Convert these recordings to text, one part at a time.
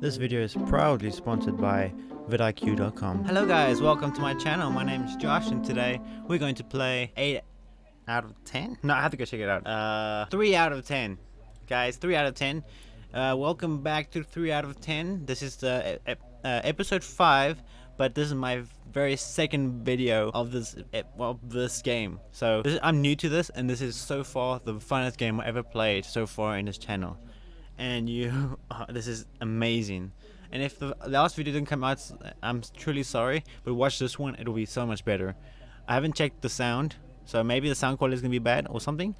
This video is proudly sponsored by vidIQ.com. Hello guys, welcome to my channel. My name is Josh and today we're going to play 8 out of 10? No, I have to go check it out. Uh, 3 out of 10. Guys, 3 out of 10. Uh, welcome back to 3 out of 10. This is the uh, episode 5, but this is my very second video of this of this game. So this, I'm new to this and this is so far the funnest game I ever played so far in this channel and you uh, this is amazing. And if the last video didn't come out I'm truly sorry but watch this one it'll be so much better. I haven't checked the sound so maybe the sound quality is gonna be bad or something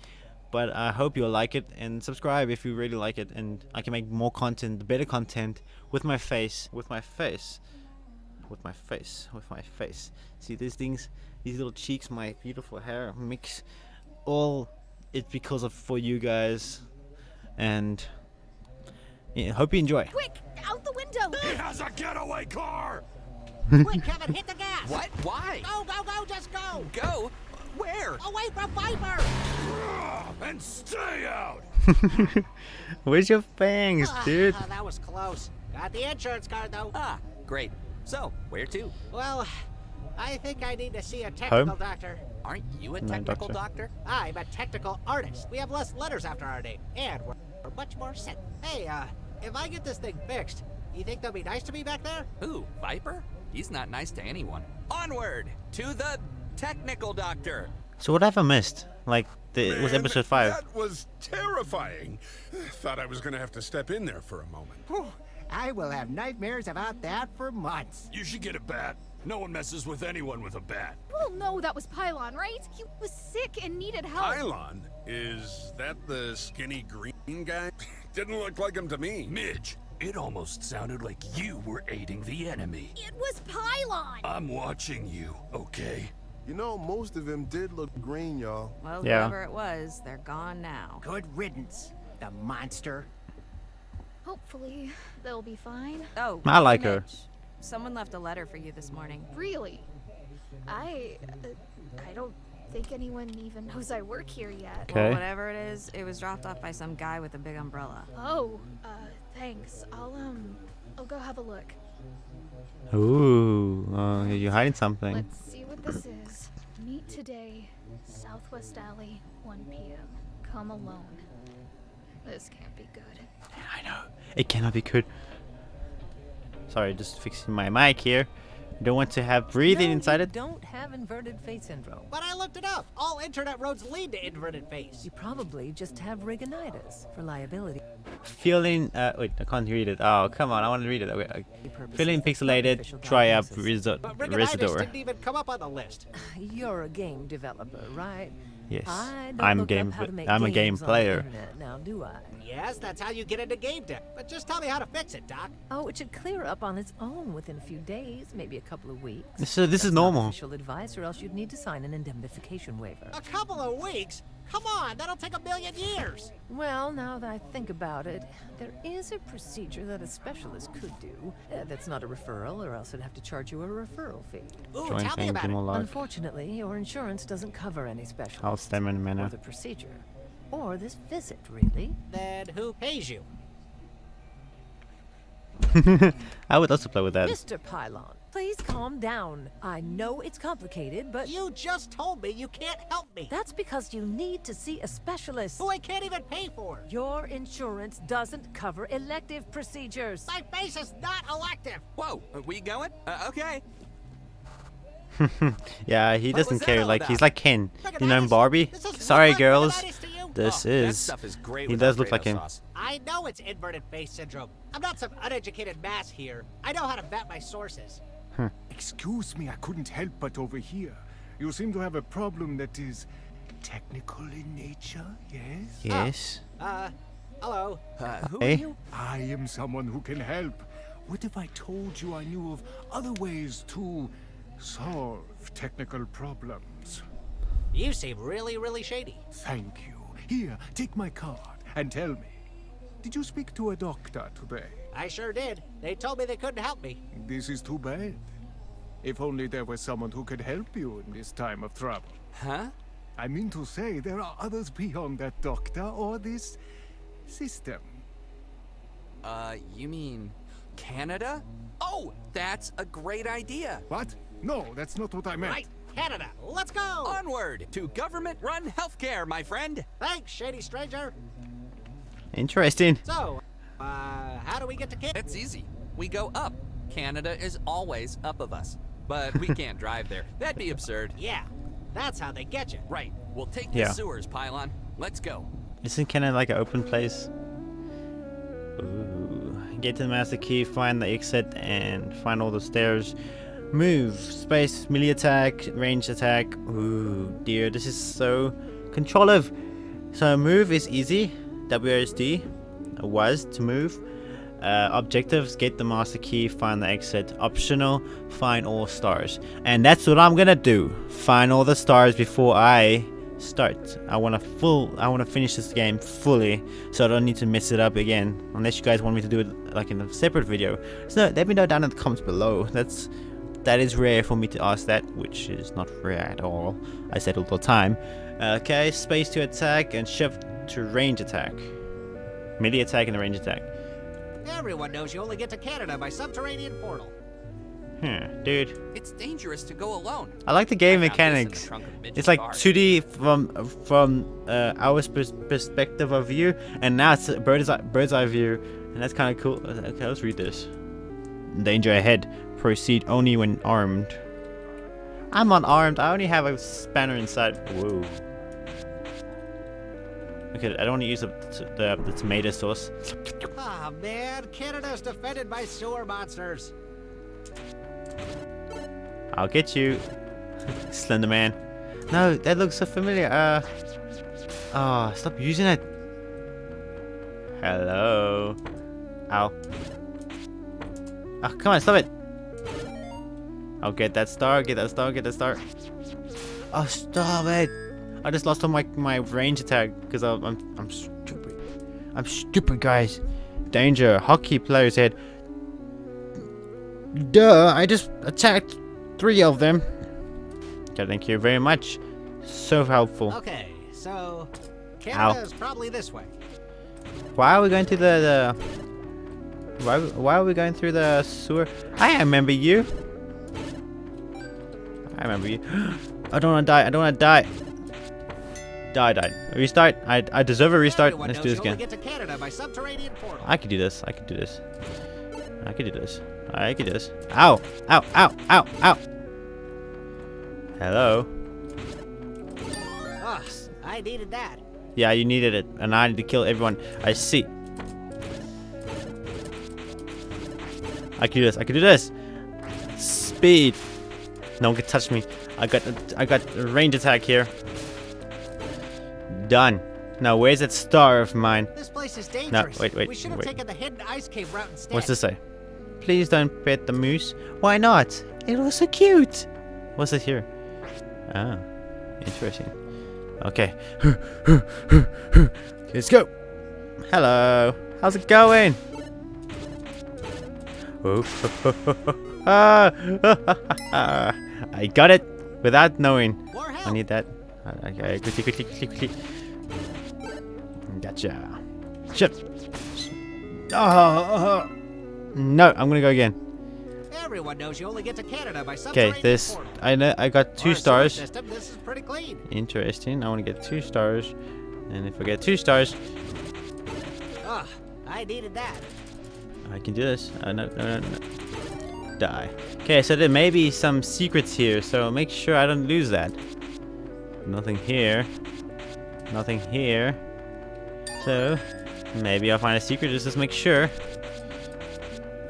but I hope you'll like it and subscribe if you really like it and I can make more content better content with my face with my face with my face with my face. See these things these little cheeks my beautiful hair mix all it's because of for you guys and yeah, hope you enjoy. Quick, out the window! He has a getaway car! Quick, Kevin, hit the gas! What? Why? Go, go, go, just go! Go? Where? Away from Viper! And stay out! Where's your fangs, Ah, dude? ah, that was close. Got the insurance card, though. Ah, great. So, where to? Well, I think I need to see a technical Home? doctor. Aren't you a No, technical doctor. doctor? I'm a technical artist. We have less letters after our name, and we're, we're much more set. Hey, uh, if I get this thing fixed, you think they'll be nice to me back there? Who? Viper? He's not nice to anyone. Onward to the technical doctor. So what have I missed? Like, the, it was episode 5. That was terrifying. Thought I was gonna have to step in there for a moment. Whew, I will have nightmares about that for months. You should get a bat. No one messes with anyone with a bat. Well, no, that was Pylon, right? He was sick and needed help. Pylon? Is that the skinny green guy? Didn't look like him to me. Midge, it almost sounded like you were aiding the enemy. It was Pylon! I'm watching you, okay? You know, most of them did look green, y'all. Well, Yeah. whoever it was, they're gone now. Good riddance, the monster. Hopefully, they'll be fine. Oh, I like her. Someone left a letter for you this morning. Really? I... Uh, I don't think anyone even knows I work here yet. Okay. Well, whatever it is, it was dropped off by some guy with a big umbrella. Oh, uh, thanks. I'll, um... I'll go have a look. Ooh, uh, you're hiding something. Let's see what this is. Meet today, Southwest Alley, 1 p.m. Come alone. This can't be good. I know. It cannot be good. Sorry, just fixing my mic here. Don't want to have breathing inside it. don't have inverted face syndrome. But I looked it up. All internet roads lead to inverted face. You probably just have rigonitis for liability Feeling, uh, wait, I can't read it. Oh, come on, I want to read it. Okay, okay. Feeling pixelated, try up diagnosis. Reso- But Rigonitis Residor. didn't even come up on the list. You're a game developer, right? Yes, I don't I'm look game. Up how to make I'm a game games on the player. now, do I? Yes, that's how you get into game dev. But just tell me how to fix it, Doc. Oh, it should clear up on its own within a few days, maybe a couple of weeks. So this is That's not normal. Official advice, or else you'd need to sign an indemnification waiver. A couple of weeks? Come on, that'll take a million years. Well, now that I think about it, there is a procedure that a specialist could do. Uh, that's not a referral, or else I'd have to charge you a referral fee. Ooh, Join tell me about it. Dimolog. Unfortunately, your insurance doesn't cover any specialists. I'll stem in a Or minute. the procedure. Or this visit, really. Then who pays you? I would also play with that. Mr. Pylon, please calm down. I know it's complicated, but You just told me you can't help me. that's because you need to see a specialist. Who I can't even pay for. Your insurance doesn't cover elective procedures. My face is not elective. Whoa, are we going? Uh, okay. Yeah, he doesn't care. all Like he's like Ken. You know in Rigonitis? Barbie. Sorry, what girls. rigonitis to you? This Oh, that is. stuff is great He does look like Alfredo him. sauce. I know it's inverted face syndrome. I'm not some uneducated mass here. I know how to vet my sources. Excuse me, I couldn't help but overhear. You seem to have a problem that is technical in nature, yes? Yes. Uh, hello. Uh, who Hey. are you? I am someone who can help. What if I told you I knew of other ways to solve technical problems? You seem really, really shady. Thank you. Here, take my card and tell me. Did you speak to a doctor today? I sure did. They told me they couldn't help me. This is too bad. If only there was someone who could help you in this time of trouble. Huh? I mean to say, there are others beyond that doctor or this system. Uh, you mean Canada? Oh, that's a great idea. What? No, that's not what I meant. Right, Canada. Let's go. Onward to government-run healthcare, my friend. Thanks, shady stranger. Interesting. So, uh, how do we get to Canada? It's easy. We go up. Canada is always up of us. But we can't drive there. That'd be absurd. Yeah, that's how they get you. Right. We'll take the Yeah. sewers, Pylon. Let's go. Isn't Canada like an open place? Ooh. Get to the master key, find the exit, and find all the stairs. Move, space, melee attack, range attack. Ooh, dear, this is so controllative. So move is easy. WSD was to move. Uh, objectives, get the master key, find the exit. Optional, find all stars. And that's what I'm gonna do. Find all the stars before I start. I want to full. I want to finish this game fully, so I don't need to mess it up again. Unless you guys want me to do it like in a separate video. So let me know down in the comments below. That's that is rare for me to ask that, which is not rare at all. I said all the time. Okay, space to attack and shift to range attack. Melee attack and the range attack. Everyone knows you only get to Canada by subterranean portal. Hmm, dude. It's dangerous to go alone. I like the game the mechanics. trunk of a midget It's like car. 2D from from uh, our perspective of view, and now it's bird's eye, bird's eye view, and that's kind of cool. Okay, let's read this. Danger ahead. Proceed only when armed. I'm unarmed. I only have a spanner inside. Whoa. Okay, I don't want to use the, the, the tomato sauce. Ah, man, Canada's defended by sewer monsters. I'll get you, Slender Man. No, that looks so familiar. Uh, oh, stop using it. Hello. Ow. Oh, come on, stop it. I'll get that star, get that star, get that star. Oh, stop it. I just lost all my, my range attack because I'm, I'm, I'm stupid. I'm stupid, guys. Danger. Hockey players head. Duh, I just attacked three of them. Okay, thank you very much. So helpful. Okay, so Canada's probably this way. Why are we going to the, the why why are we going through the sewer? I remember you. I remember you. I don't want to die. I don't want to die. Die, die. Restart. I I deserve a restart. Let's do this again. get to Canada by subterranean portal. I could do this. I could do this. I could do this. I could do this. Ow! Ow! Ow! Ow! Ow! Hello. Ugh, I needed that. Yeah, you needed it, and I need to kill everyone. I see. I can do this. I can do this. Speed. No one can touch me. I got. I got a range attack here. Done. Now, where's that star of mine? This place is dangerous. No, wait, wait, We should have wait. taken the hidden ice cave route instead. What's this say? Please don't pet the moose. Why not? It was so cute. What's it here? Ah, interesting. Okay. Let's go. Hello. How's it going? Oh. ah. I got it without knowing. I need that. Okay, quickly, quickly, quickly, quickly. Gotcha. Shit. Oh, no, I'm gonna go again. Everyone knows you only get to Canada by Okay, this. I know I got two stars. System, this is pretty clean. Interesting. I want to get two stars, and if I get two stars, Ugh, I needed that. I can do this. Uh, no, no, no, no. Die. Okay, so there may be some secrets here, so make sure I don't lose that. Nothing here. Nothing here. So, maybe I'll find a secret just to make sure.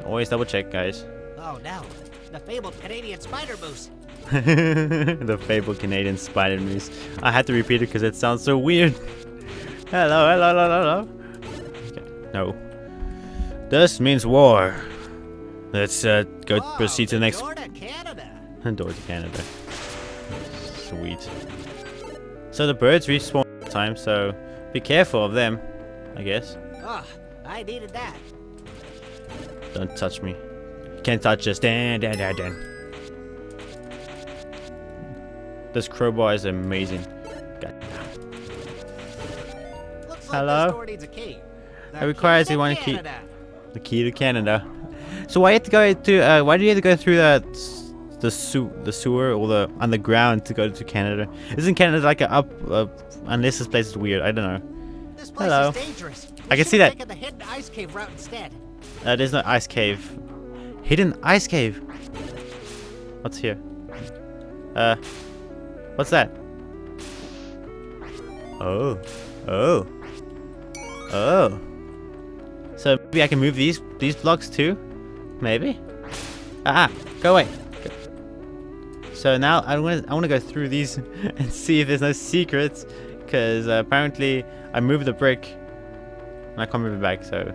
Always double check, guys. Oh no, the fabled Canadian spider moose. the fabled Canadian spider moose. I had to repeat it because it sounds so weird. Hello, hello, hello, hello. Okay, no. This means war. Let's uh, go proceed to the next Door to Canada. door to Canada. Sweet. So the birds respawn all the time, so be careful of them, I guess. Ugh, I needed that. Don't touch me. Can't touch us. Dan, dan, dan, dan. This crowbar is amazing. God. Looks like Hello? this door needs a key. The It requires key you to keep the key to Canada. So why you have to go to? Uh, why do you have to go through that? The sew the sewer or the underground to go to Canada? Isn't Canada like a up? Uh, unless this place is weird. I don't know. This place Hello. is dangerous. I can see that. The hidden ice cave route instead. Uh, there's no ice cave. Hidden ice cave. What's here? Uh, what's that? Oh, oh, oh. So maybe I can move these these blocks too? Maybe. Ah, go away. So now I want I want to go through these and see if there's no secrets, because uh, apparently I moved the brick and I can't move it back. So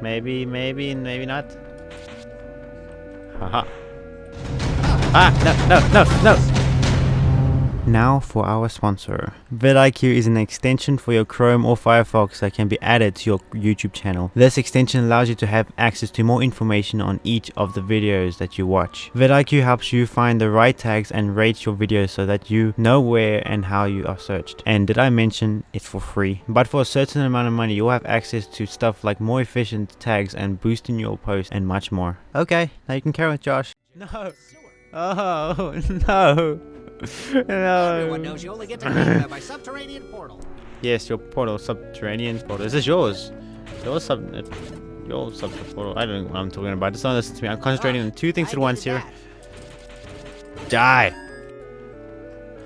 maybe, maybe, maybe not. Haha. Ah, no, no, no, no! Now for our sponsor. vidIQ is an extension for your Chrome or Firefox that can be added to your YouTube channel. This extension allows you to have access to more information on each of the videos that you watch. vidIQ helps you find the right tags and rate your videos so that you know where and how you are searched. And did I mention it's for free? But for a certain amount of money you'll have access to stuff like more efficient tags and boosting your posts and much more. Okay, now you can carry on Josh. No. Oh, no. Everyone knows you only get to by subterranean portal. Yes, your portal, subterranean portal. Is this yours? Your sub, uh, your sub portal. I don't know what I'm talking about. Just don't listen to me. I'm concentrating on two things I at once here. Die.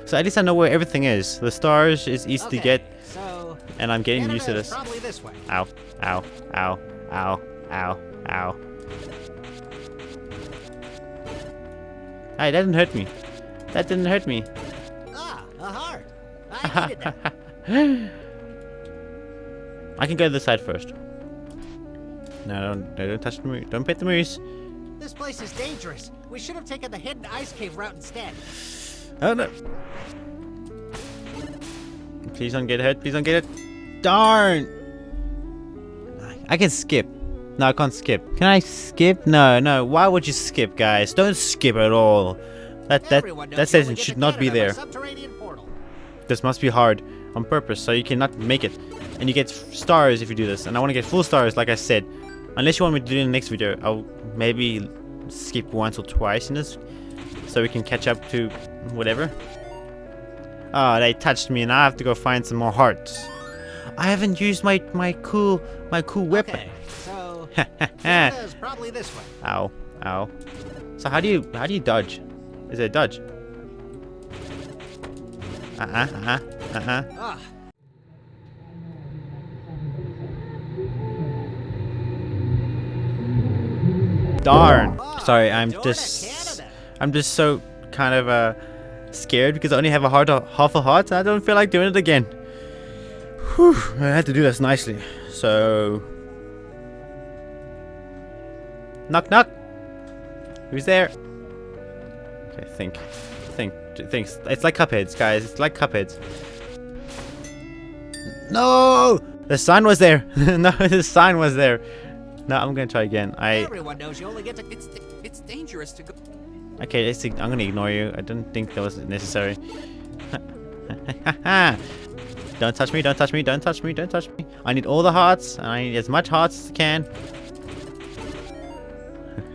So at least I know where everything is. The stars is easy Okay, to get, So and I'm getting used to this. Probably this way. Ow, ow, ow, ow, ow, ow. Hey, that didn't hurt me. That didn't hurt me. Ah, a heart. I needed that. I can go to the side first. No, don't, no, don't touch the moose. Don't pet the moose. This place is dangerous. We should have taken the hidden ice cave route instead. Oh no. Please don't get hurt. Please don't get it. Darn. I can skip. No, I can't skip. Can I skip? No, no. Why would you skip, guys? Don't skip at all. That that that you says only it get should not be there. This must be hard on purpose, so you cannot make it. And you get stars if you do this. And I want to get full stars, like I said. Unless you want me to do it in the next video, I'll maybe skip once or twice in this, so we can catch up to whatever. Oh, they touched me, and I have to go find some more hearts. I haven't used my my cool my cool weapon. Okay, so probably this way. ow, ow. So how do you how do you dodge? Is it a dodge? Uh uh uh uh uh. -uh. Ah, Darn. Sorry, I'm just I'm just so kind of uh scared because I only have a heart half a heart. And I don't feel like doing it again. Whew, I had to do this nicely. So knock knock. Who's there? Okay, think, think, think. It's like Cupheads, guys. It's like Cupheads. No, the sign was there. no, the sign was there. No, I'm gonna try again. I Everyone knows you only get to. It's it's dangerous to go. Okay, let's, I'm gonna ignore you. I didn't think that was necessary. don't touch me, don't touch me, don't touch me, don't touch me. I need all the hearts, and I need as much hearts as I can.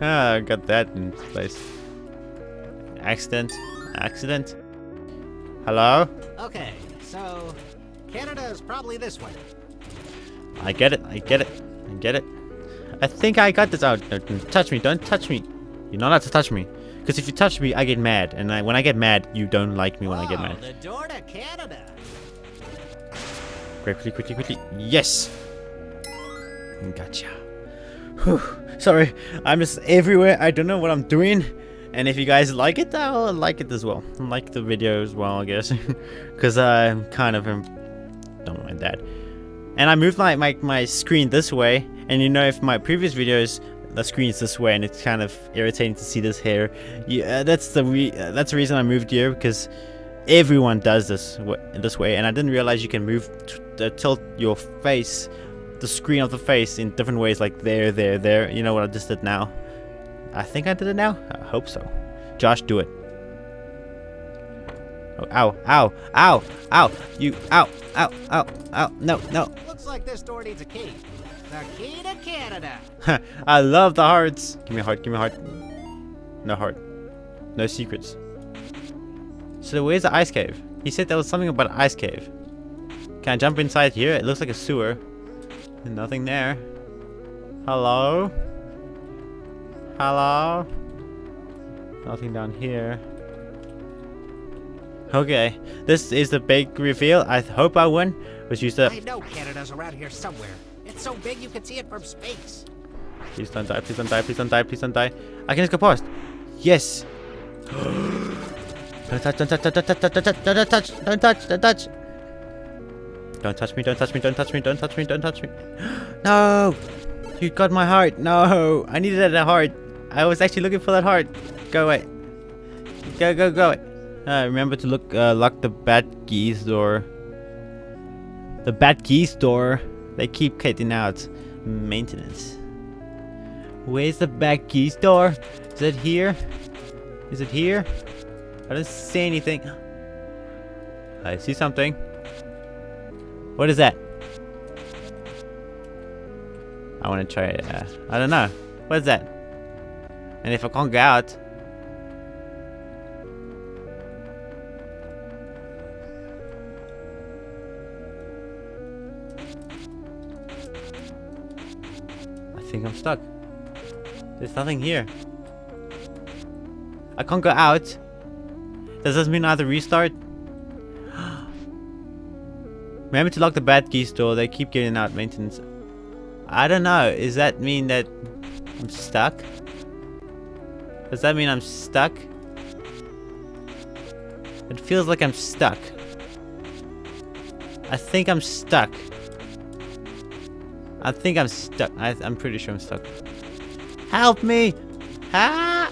I got that in place. Accident. Accident. Hello? Okay, so Canada is probably this way. I get it, I get it, I get it. I think I got this oh, out. Don't, don't touch me, don't touch me. You're not allowed to touch me. Because if you touch me, I get mad. And I, when I get mad, you don't like me when I get Oh, mad. the door to Canada. Quickly, quickly, quickly. Yes! Gotcha. Whew. Sorry, I'm just everywhere. I don't know what I'm doing. And if you guys like it, I'll like it as well. Like the video as well, I guess. Because I'm kind of... Don't mind that. And I moved my, my, my screen this way. And you know, if my previous videos, the screen is this way. And it's kind of irritating to see this hair. Yeah, that's the re uh, that's the reason I moved here. Because everyone does this this way. And I didn't realize you can move... uh, tilt your face the screen of the face in different ways like there there there you know what i just did now i think i did it now i hope so josh do it oh, ow ow ow ow you ow ow ow ow no no Looks like this door needs a key. The key to Canada. I love the hearts. Give me a heart. Give me a heart. No heart. No secrets. So where's the ice cave? He said there was something about an ice cave. Can I jump inside here? It looks like a sewer. Nothing there. Hello? Hello? Nothing down here. Okay, this is the big reveal. I hope I win. Was used to. I know Canada's around here somewhere. It's so big you can see it from space. Please don't die, please don't die, please don't die, please don't die. I can just go past. Yes! don't touch, don't touch, don't touch, don't touch, don't touch, don't touch, don't touch. Don't touch me, don't touch me, don't touch me, don't touch me, don't touch me. No! You got my heart. No! I needed that heart. I was actually looking for that heart. Go away. Go, go, go away. Uh, remember to look, uh, lock the bad geese door. The bad geese door. They keep cutting out maintenance. Where's the back keys door? Is it here? Is it here? I don't see anything. I see something. What is that? I want to try it. Uh, I don't know. What is that? And if I can't get out... I think I'm stuck. There's nothing here. I can't go out. Does this mean I have to restart? Remember to lock the bad key door. They keep getting out maintenance. I don't know. Does that mean that I'm stuck? Does that mean I'm stuck? It feels like I'm stuck. I think I'm stuck. I think I'm stuck. I, I'm pretty sure I'm stuck. Help me! Ah!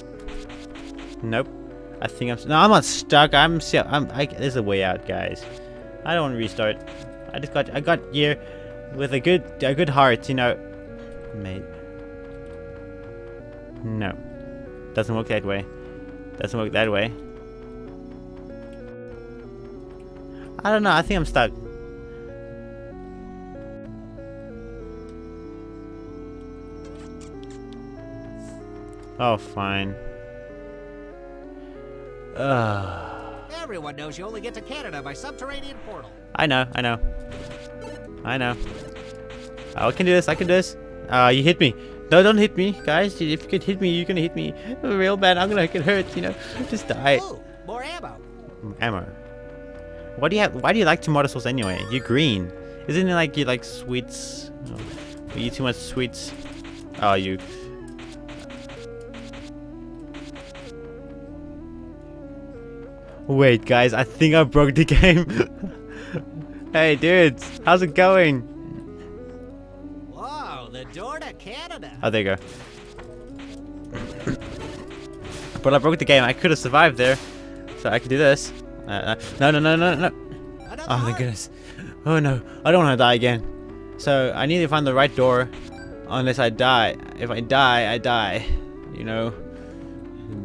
Nope. I think I'm. No, I'm not stuck. I'm. I'm. I, there's a way out, guys. I don't want to restart. I just got. I got here with a good, a good heart, you know. Mate. No. Doesn't work that way. Doesn't work that way. I don't know. I think I'm stuck. Oh, fine. Ugh. Everyone knows you only get to Canada by subterranean portal. I know, I know. I know. Oh, I can do this, I can do this. Uh, you hit me. No, don't hit me, guys. If you could hit me, you're gonna hit me real bad. I'm gonna get hurt, you know. Just die. Ooh, more ammo. Ammo. What do you have? Why do you like tomato sauce anyway? You're green. Isn't it like you like sweets? Oh, you eat too much sweets. Oh, you. Wait, guys, I think I broke the game. hey, dudes, how's it going? Oh, there you go. but I broke the game. I could have survived there. So I can do this. Uh, no, no, no, no, no. Oh, thank goodness. Oh, no. I don't want to die again. So I need to find the right door. Unless I die. If I die, I die. You know?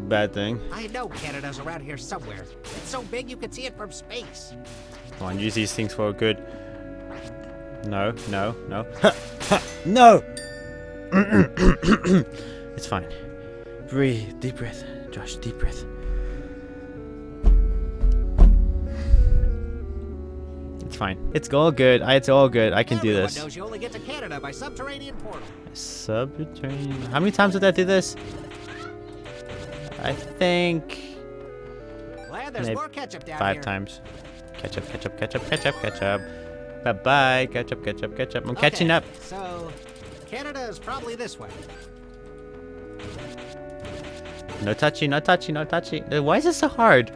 Bad thing. I know Canada's around here somewhere. It's so big you can see it from space. Come on, use these things for good. No, no, no. no! It's fine. Breathe. Deep breath. Josh, deep breath. It's fine. It's all good. It's all good. I can Everyone do this. you only get to Canada by subterranean portal. Subterranean. How many times did I do this? I think Glad there's more ketchup down five here. times. Ketchup, ketchup, ketchup, ketchup, ketchup. Bye bye. Ketchup, ketchup, ketchup. I'm catching up. So, Canada is probably this way. No touchy, no touchy, no touchy. Why is this so hard?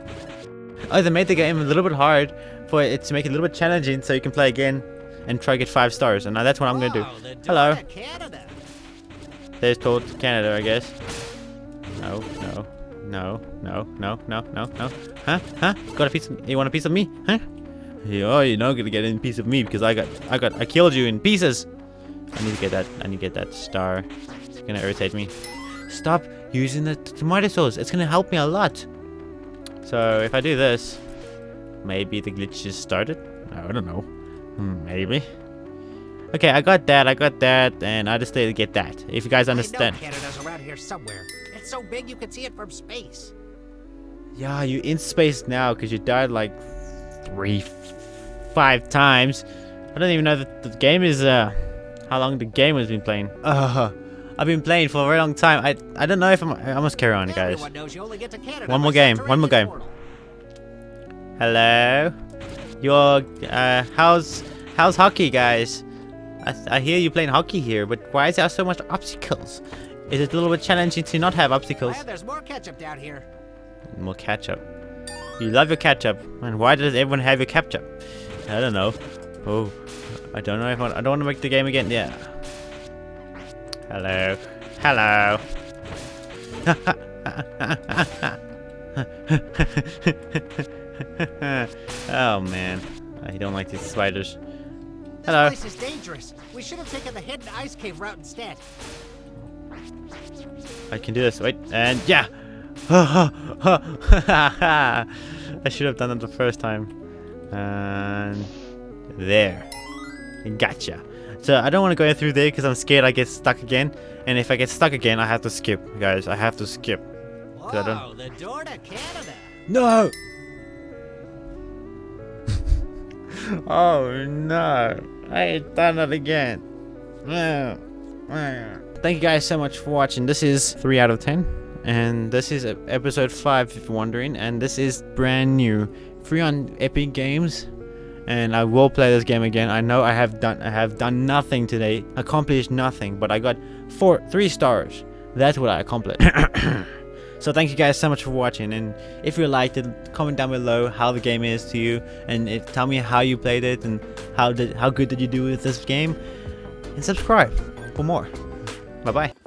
Oh, they made the game a little bit hard for it to make it a little bit challenging so you can play again and try to get five stars. And now that's what I'm gonna do. Whoa, the door Hello. to Canada. There's told Canada, I guess. No, no, no, no, no, no, no, no. Huh? Huh? Got a piece of you want a piece of me? Huh? Oh, you're not gonna get any piece of me because I got I got I killed you in pieces. I need to get that I need to get that star. It's gonna irritate me. Stop using the tomato sauce. It's gonna help me a lot. So if I do this, maybe the glitch just started. I don't know. Hmm, Maybe. Okay, I got that, I got that, and I just need to get that. If you guys understand. I know Canada's around here somewhere. It's so big you can see it from space. Yeah, you in space now because you died like three, five times. I don't even know that the game is, uh, how long the game has been playing. Uh, I've been playing for a very long time. I I don't know if I'm, I must carry on, guys. Everyone knows you only get to Canada One more game, one more game. portal. Hello? Your, uh, how's, how's hockey, guys? I, I hear you playing hockey here, but why is there so much obstacles? Is it a little bit challenging to not have obstacles? And there's more ketchup down here. More ketchup. You love your ketchup. And why does everyone have your ketchup? I don't know. Oh, I don't know if I, I don't want to make the game again. Yeah. Hello. Hello. oh man, I don't like these spiders. This Hello. place is dangerous. We should have taken the hidden ice cave route instead. I can do this. Wait, and yeah. I should have done it the first time. And there. Gotcha. So I don't want to go through there because I'm scared I get stuck again. And if I get stuck again, I have to skip, guys. I have to skip. 'Cause I don't- Whoa, the door to Canada. No! oh no. I ain't done it again. Oh, oh, Thank you guys so much for watching. This is 3 out of 10. And this is episode 5 if you're wondering. And this is brand new. Free on Epic Games. And I will play this game again. I know I have done I have done nothing today. Accomplished nothing. But I got four three stars. That's what I accomplished. So thank you guys so much for watching and if you liked it comment down below how the game is to you and it, tell me how you played it and how did how good did you do with this game and subscribe for more. Bye bye.